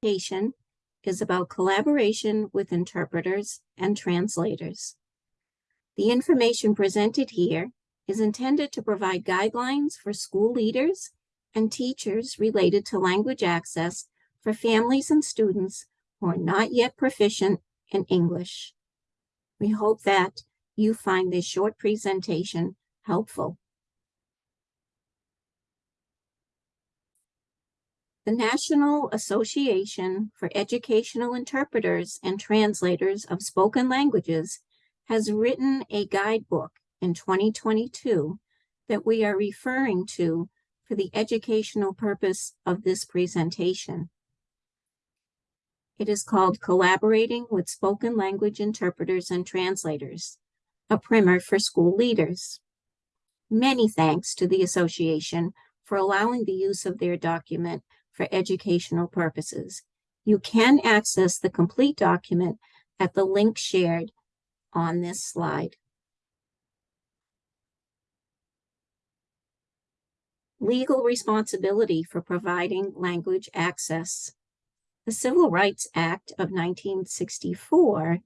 presentation is about collaboration with interpreters and translators. The information presented here is intended to provide guidelines for school leaders and teachers related to language access for families and students who are not yet proficient in English. We hope that you find this short presentation helpful. The National Association for Educational Interpreters and Translators of Spoken Languages has written a guidebook in 2022 that we are referring to for the educational purpose of this presentation. It is called Collaborating with Spoken Language Interpreters and Translators, a primer for school leaders. Many thanks to the association for allowing the use of their document for educational purposes. You can access the complete document at the link shared on this slide. Legal responsibility for providing language access. The Civil Rights Act of 1964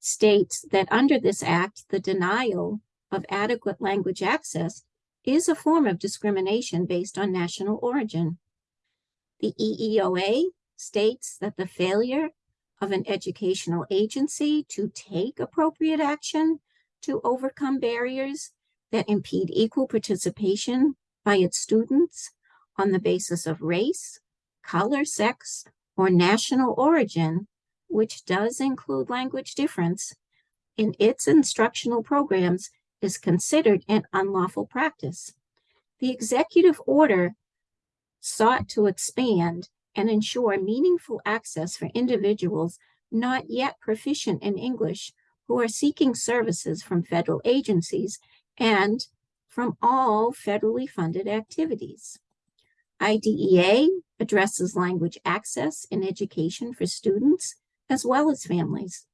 states that under this act, the denial of adequate language access is a form of discrimination based on national origin. The EEOA states that the failure of an educational agency to take appropriate action to overcome barriers that impede equal participation by its students on the basis of race, color, sex, or national origin, which does include language difference, in its instructional programs is considered an unlawful practice. The executive order sought to expand and ensure meaningful access for individuals not yet proficient in English who are seeking services from federal agencies and from all federally funded activities. IDEA addresses language access in education for students as well as families.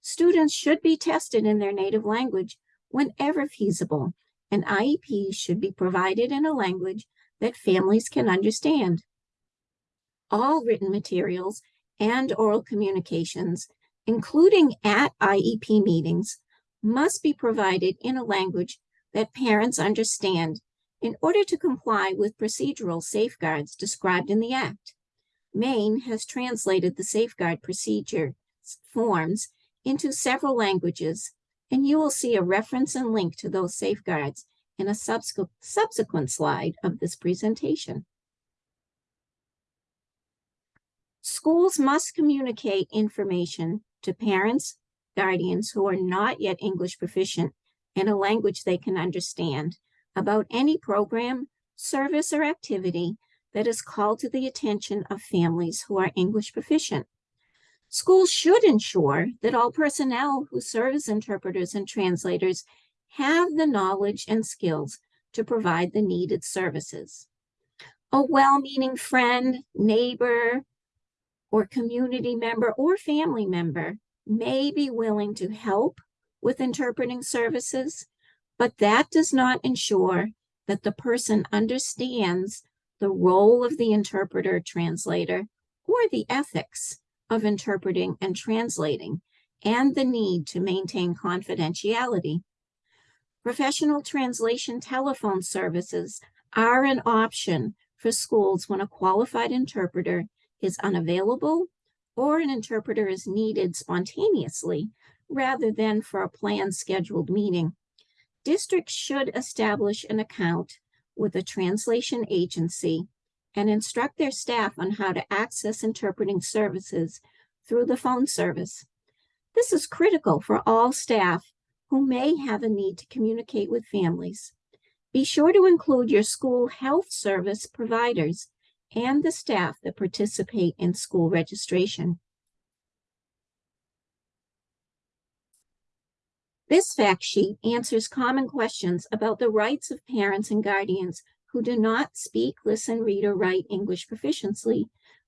Students should be tested in their native language whenever feasible, and IEPs should be provided in a language that families can understand. All written materials and oral communications, including at IEP meetings, must be provided in a language that parents understand in order to comply with procedural safeguards described in the Act. Maine has translated the safeguard procedure forms into several languages, and you will see a reference and link to those safeguards in a subsequent, slide of this presentation. Schools must communicate information to parents, guardians who are not yet English proficient in a language they can understand about any program, service, or activity that is called to the attention of families who are English proficient. Schools should ensure that all personnel who serve as interpreters and translators have the knowledge and skills to provide the needed services. A well-meaning friend, neighbor, or community member or family member may be willing to help with interpreting services, but that does not ensure that the person understands the role of the interpreter translator or the ethics of interpreting and translating and the need to maintain confidentiality. Professional translation telephone services are an option for schools when a qualified interpreter is unavailable or an interpreter is needed spontaneously rather than for a planned scheduled meeting. Districts should establish an account with a translation agency and instruct their staff on how to access interpreting services through the phone service. This is critical for all staff who may have a need to communicate with families. Be sure to include your school health service providers and the staff that participate in school registration. This fact sheet answers common questions about the rights of parents and guardians who do not speak, listen, read, or write English proficiently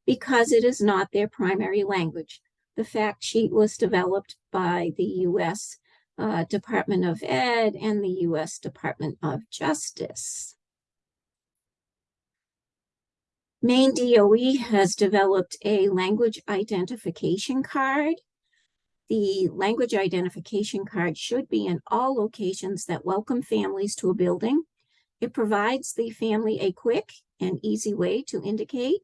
because it is not their primary language. The fact sheet was developed by the U.S uh, Department of Ed and the U.S. Department of Justice. Maine DOE has developed a language identification card. The language identification card should be in all locations that welcome families to a building. It provides the family a quick and easy way to indicate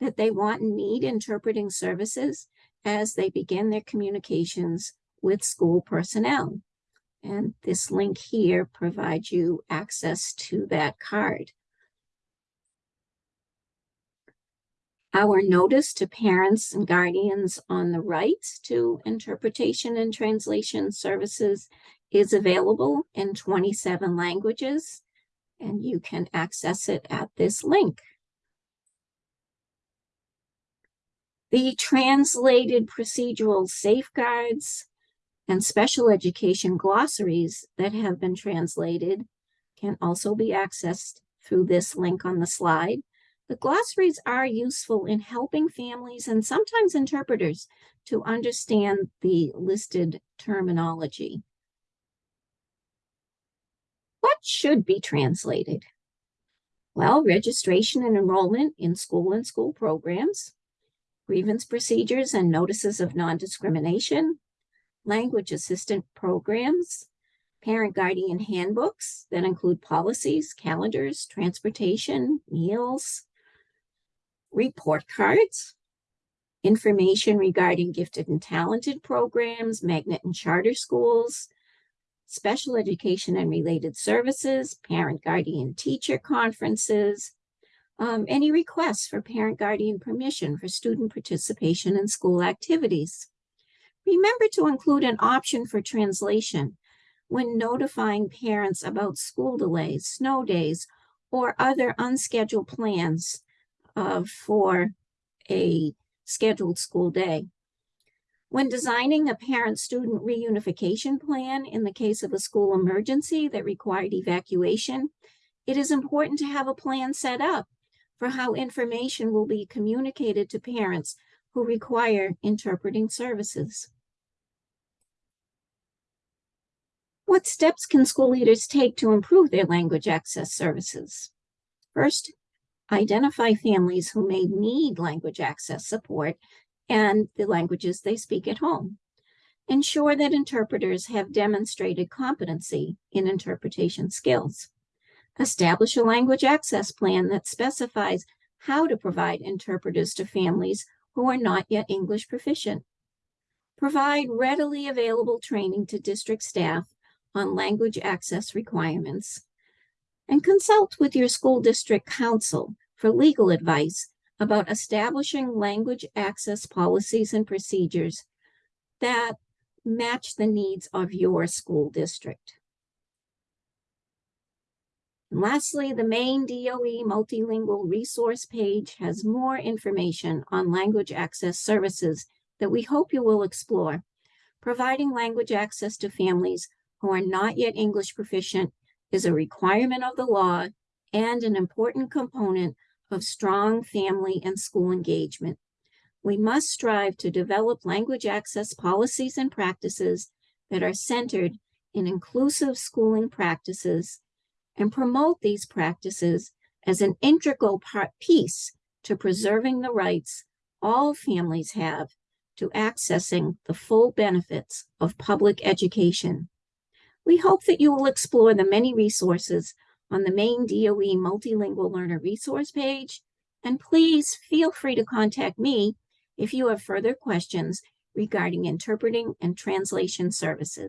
that they want and need interpreting services as they begin their communications with school personnel. And this link here provides you access to that card. Our notice to parents and guardians on the rights to interpretation and translation services is available in 27 languages, and you can access it at this link. The translated procedural safeguards and special education glossaries that have been translated can also be accessed through this link on the slide. The glossaries are useful in helping families and sometimes interpreters to understand the listed terminology. What should be translated? Well, registration and enrollment in school and school programs, grievance procedures and notices of non-discrimination, language assistant programs, parent guardian handbooks that include policies, calendars, transportation, meals, report cards, information regarding gifted and talented programs, magnet and charter schools, special education and related services, parent guardian teacher conferences, um, any requests for parent guardian permission for student participation in school activities. Remember to include an option for translation when notifying parents about school delays, snow days, or other unscheduled plans uh, for a scheduled school day. When designing a parent-student reunification plan in the case of a school emergency that required evacuation, it is important to have a plan set up for how information will be communicated to parents who require interpreting services. What steps can school leaders take to improve their language access services? First, identify families who may need language access support and the languages they speak at home. Ensure that interpreters have demonstrated competency in interpretation skills. Establish a language access plan that specifies how to provide interpreters to families who are not yet English proficient. Provide readily available training to district staff on language access requirements. And consult with your school district counsel for legal advice about establishing language access policies and procedures that match the needs of your school district. And lastly, the Maine DOE multilingual resource page has more information on language access services that we hope you will explore, providing language access to families who are not yet English proficient is a requirement of the law and an important component of strong family and school engagement. We must strive to develop language access policies and practices that are centered in inclusive schooling practices and promote these practices as an integral part piece to preserving the rights all families have to accessing the full benefits of public education. We hope that you will explore the many resources on the Maine DOE Multilingual Learner Resource page, and please feel free to contact me if you have further questions regarding interpreting and translation services.